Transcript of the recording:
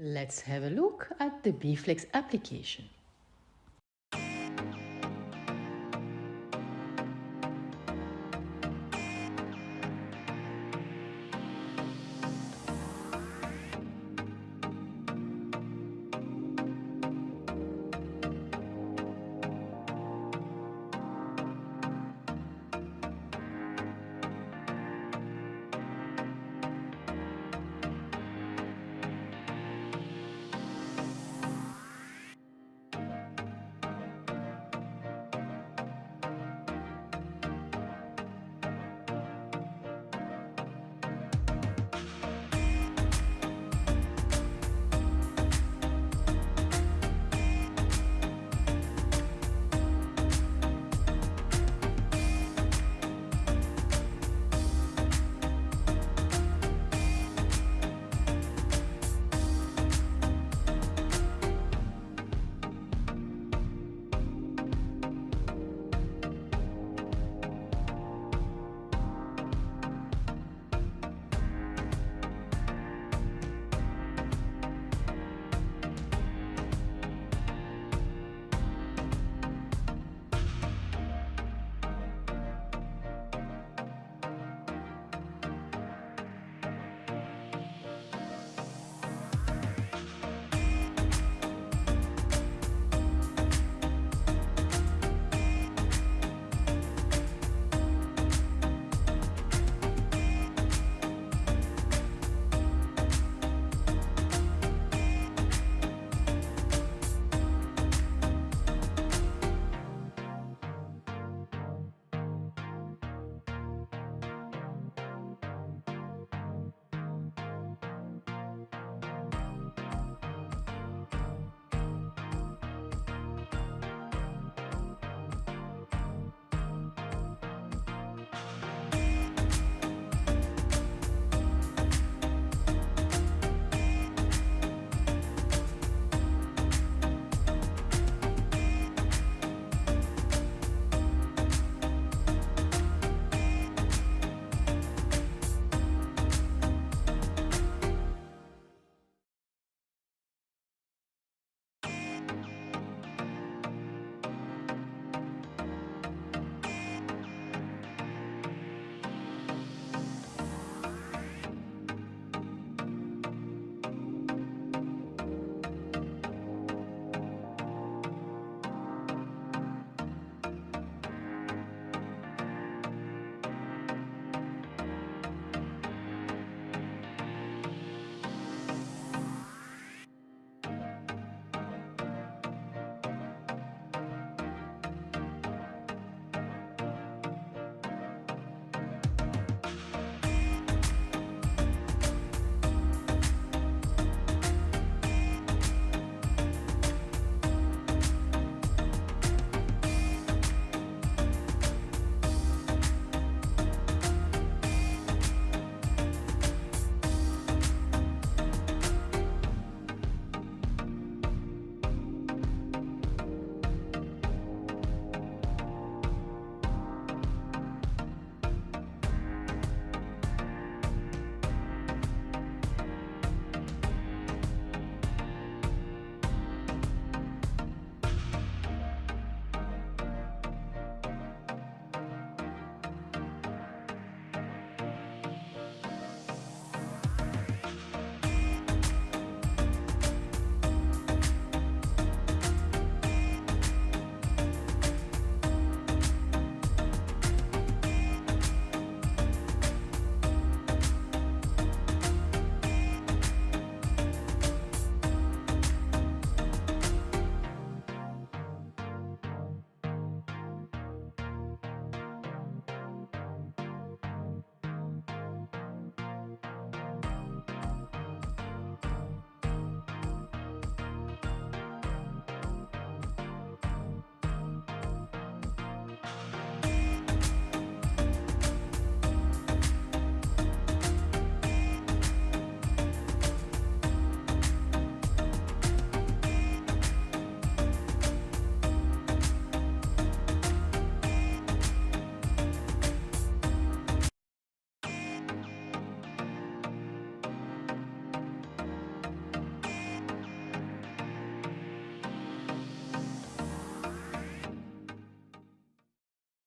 Let's have a look at the BFlex application.